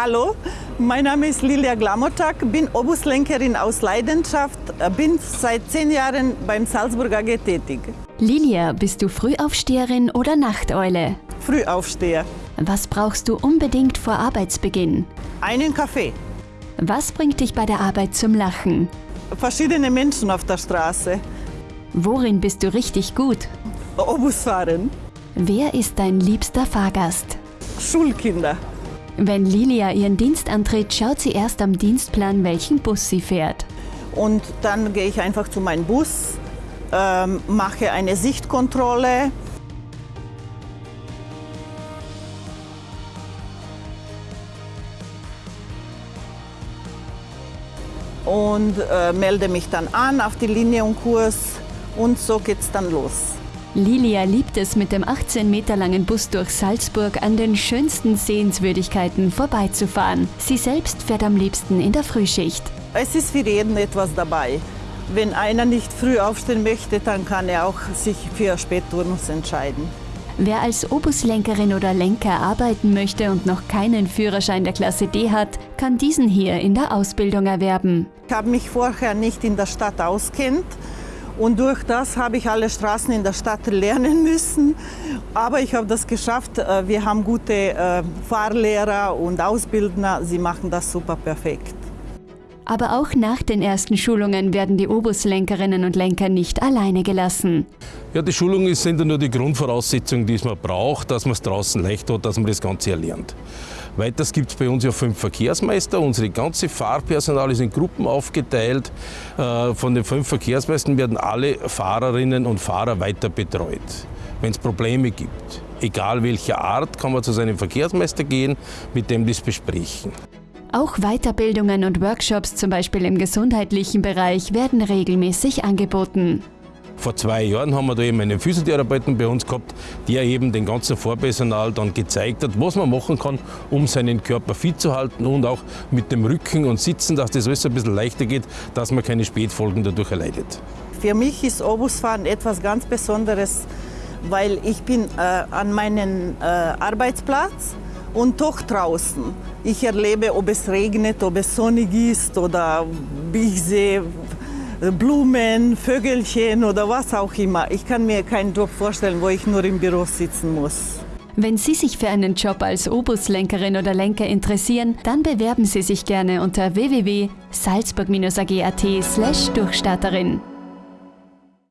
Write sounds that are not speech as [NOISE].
Hallo, mein Name ist Lilia Glamotak, bin Obuslenkerin aus Leidenschaft, bin seit zehn Jahren beim Salzburg AG tätig. Lilia, bist du Frühaufsteherin oder Nachteule? Frühaufsteher. Was brauchst du unbedingt vor Arbeitsbeginn? Einen Kaffee. Was bringt dich bei der Arbeit zum Lachen? Verschiedene Menschen auf der Straße. Worin bist du richtig gut? Obusfahren. Wer ist dein liebster Fahrgast? Schulkinder. Wenn Lilia ihren Dienst antritt, schaut sie erst am Dienstplan, welchen Bus sie fährt. Und dann gehe ich einfach zu meinem Bus, ähm, mache eine Sichtkontrolle. Und äh, melde mich dann an auf die Linie und Kurs und so geht's dann los. Lilia liebt es, mit dem 18 Meter langen Bus durch Salzburg an den schönsten Sehenswürdigkeiten vorbeizufahren. Sie selbst fährt am liebsten in der Frühschicht. Es ist für jeden etwas dabei. Wenn einer nicht früh aufstehen möchte, dann kann er auch sich für Spätturnus entscheiden. Wer als Obuslenkerin oder Lenker arbeiten möchte und noch keinen Führerschein der Klasse D hat, kann diesen hier in der Ausbildung erwerben. Ich habe mich vorher nicht in der Stadt auskennt und durch das habe ich alle Straßen in der Stadt lernen [LAUGHS] müssen. Aber ich habe das geschafft. Äh, wir haben gute äh, Fahrlehrer und Ausbildner. Sie machen das super perfekt. Aber auch nach den ersten Schulungen werden die Obuslenkerinnen und Lenker nicht alleine gelassen. Ja, die Schulungen sind ja nur die Grundvoraussetzung, die man braucht, dass man es draußen leicht hat, dass man das Ganze erlernt. Weiters gibt es bei uns ja fünf Verkehrsmeister. Unsere ganze Fahrpersonal ist in Gruppen aufgeteilt. Äh, von den fünf Verkehrsmeistern werden alle Fahrerinnen und Fahrer weiter betreut. Wenn es Probleme gibt, egal welcher Art, kann man zu seinem Verkehrsmeister gehen, mit dem das besprechen. Auch Weiterbildungen und Workshops, zum Beispiel im gesundheitlichen Bereich, werden regelmäßig angeboten. Vor zwei Jahren haben wir da eben einen Physiotherapeuten bei uns gehabt, der eben den ganzen Vorpersonal dann gezeigt hat, was man machen kann, um seinen Körper fit zu halten und auch mit dem Rücken und Sitzen, dass das alles ein bisschen leichter geht, dass man keine Spätfolgen dadurch erleidet. Für mich ist Obusfahren etwas ganz Besonderes, weil ich bin äh, an meinem äh, Arbeitsplatz und doch draußen. Ich erlebe, ob es regnet, ob es sonnig ist oder ich sehe, Blumen, Vögelchen oder was auch immer. Ich kann mir keinen Job vorstellen, wo ich nur im Büro sitzen muss. Wenn Sie sich für einen Job als Obuslenkerin oder Lenker interessieren, dann bewerben Sie sich gerne unter www.salzburg-ag.at/durchstarterin.